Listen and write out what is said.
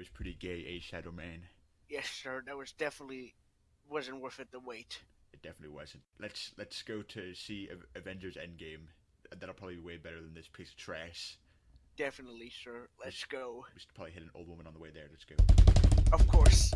was pretty gay, a Shadow Man? Yes, sir. That was definitely wasn't worth it the wait. It definitely wasn't. Let's let's go to see Avengers Endgame. That'll probably be way better than this piece of trash. Definitely, sir. Let's go. We should probably hit an old woman on the way there. Let's go. Of course.